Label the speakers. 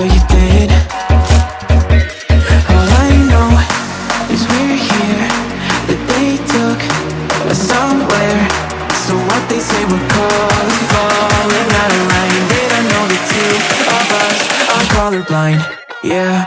Speaker 1: whatever you did. All I know is we're here. That they took us somewhere. So what they say we're called Falling out of line. They don't know the two of us. Are colorblind. Yeah